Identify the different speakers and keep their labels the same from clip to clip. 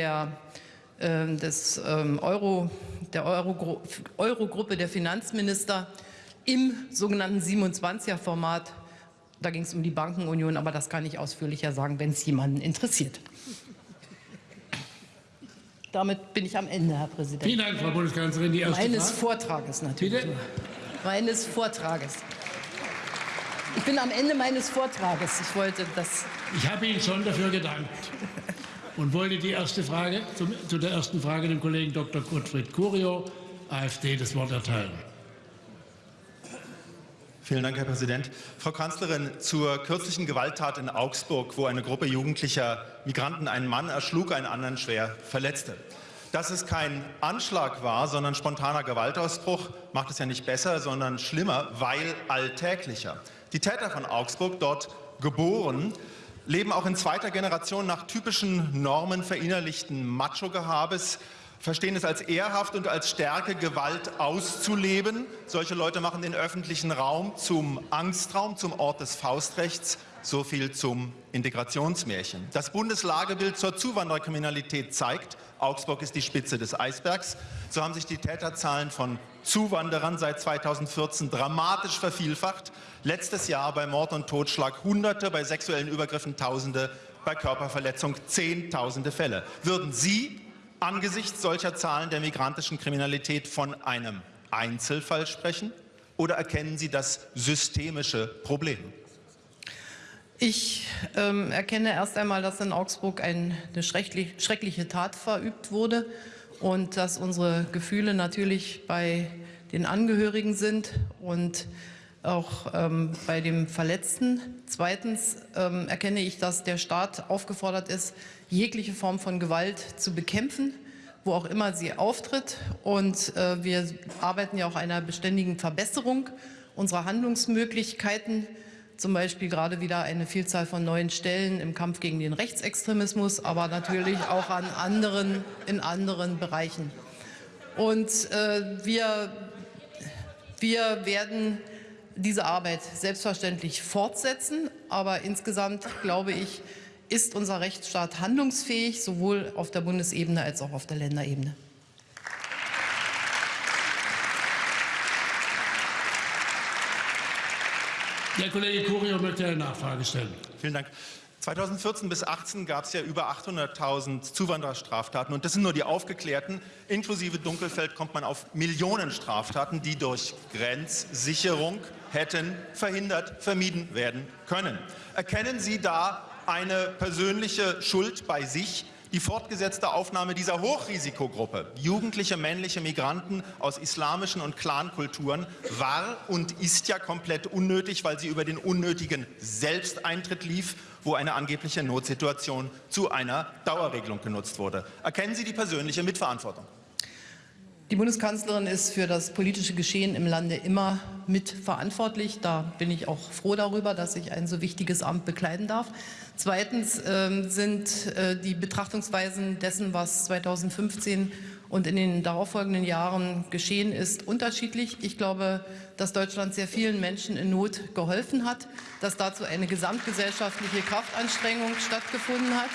Speaker 1: der, äh, des, ähm, Euro, der Euro, Eurogruppe der Finanzminister im sogenannten 27er-Format. Da ging es um die Bankenunion, aber das kann ich ausführlicher sagen, wenn es jemanden interessiert. Damit bin ich am Ende, Herr Präsident.
Speaker 2: Vielen Dank, Frau Bundeskanzlerin. Die erste
Speaker 1: Meines. Vortrages natürlich.
Speaker 2: Bitte?
Speaker 1: Meines Vortrages. Ich bin am Ende meines Vortrages. Ich wollte das.
Speaker 2: Ich habe Ihnen schon dafür gedankt und wollte die erste Frage zum, zu der ersten Frage dem Kollegen Dr. Gottfried Curio, AfD, das Wort erteilen.
Speaker 3: Vielen Dank, Herr Präsident. Frau Kanzlerin, zur kürzlichen Gewalttat in Augsburg, wo eine Gruppe jugendlicher Migranten einen Mann erschlug, einen anderen schwer verletzte. Dass es kein Anschlag war, sondern spontaner Gewaltausbruch, macht es ja nicht besser, sondern schlimmer, weil alltäglicher. Die Täter von Augsburg, dort geboren, leben auch in zweiter Generation nach typischen Normen verinnerlichten Macho-Gehabes, verstehen es als ehrhaft und als Stärke, Gewalt auszuleben. Solche Leute machen den öffentlichen Raum zum Angstraum, zum Ort des Faustrechts. So viel zum Integrationsmärchen. Das Bundeslagebild zur Zuwandererkriminalität zeigt, Augsburg ist die Spitze des Eisbergs. So haben sich die Täterzahlen von Zuwanderern seit 2014 dramatisch vervielfacht. Letztes Jahr bei Mord und Totschlag Hunderte, bei sexuellen Übergriffen Tausende, bei Körperverletzung Zehntausende Fälle. Würden Sie angesichts solcher Zahlen der migrantischen Kriminalität von einem Einzelfall sprechen? Oder erkennen Sie das systemische Problem?
Speaker 1: Ich ähm, erkenne erst einmal, dass in Augsburg ein, eine schrecklich, schreckliche Tat verübt wurde und dass unsere Gefühle natürlich bei den Angehörigen sind und auch ähm, bei dem Verletzten. Zweitens ähm, erkenne ich, dass der Staat aufgefordert ist, jegliche Form von Gewalt zu bekämpfen, wo auch immer sie auftritt. Und äh, wir arbeiten ja auch einer beständigen Verbesserung unserer Handlungsmöglichkeiten zum Beispiel gerade wieder eine Vielzahl von neuen Stellen im Kampf gegen den Rechtsextremismus, aber natürlich auch an anderen, in anderen Bereichen. Und äh, wir, wir werden diese Arbeit selbstverständlich fortsetzen, aber insgesamt glaube ich, ist unser Rechtsstaat handlungsfähig, sowohl auf der Bundesebene als auch auf der Länderebene.
Speaker 2: Der Kollege Curio möchte eine Nachfrage stellen.
Speaker 3: Vielen Dank. 2014 bis 2018 gab es ja über 800.000 Zuwandererstraftaten und das sind nur die aufgeklärten. Inklusive Dunkelfeld kommt man auf Millionen Straftaten, die durch Grenzsicherung hätten verhindert, vermieden werden können. Erkennen Sie da eine persönliche Schuld bei sich? Die fortgesetzte Aufnahme dieser Hochrisikogruppe, jugendliche männliche Migranten aus islamischen und Clankulturen, war und ist ja komplett unnötig, weil sie über den unnötigen Selbsteintritt lief, wo eine angebliche Notsituation zu einer Dauerregelung genutzt wurde. Erkennen Sie die persönliche Mitverantwortung?
Speaker 1: Die Bundeskanzlerin ist für das politische Geschehen im Lande immer mitverantwortlich. Da bin ich auch froh darüber, dass ich ein so wichtiges Amt bekleiden darf. Zweitens äh, sind äh, die Betrachtungsweisen dessen, was 2015 und in den darauffolgenden Jahren geschehen ist, unterschiedlich. Ich glaube, dass Deutschland sehr vielen Menschen in Not geholfen hat, dass dazu eine gesamtgesellschaftliche Kraftanstrengung stattgefunden hat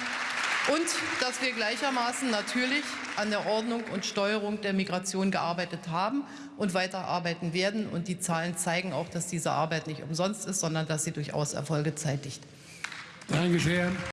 Speaker 1: und dass wir gleichermaßen natürlich an der Ordnung und Steuerung der Migration gearbeitet haben und weiterarbeiten werden. Und die Zahlen zeigen auch, dass diese Arbeit nicht umsonst ist, sondern dass sie durchaus Erfolge zeitigt.
Speaker 2: Danke sehr.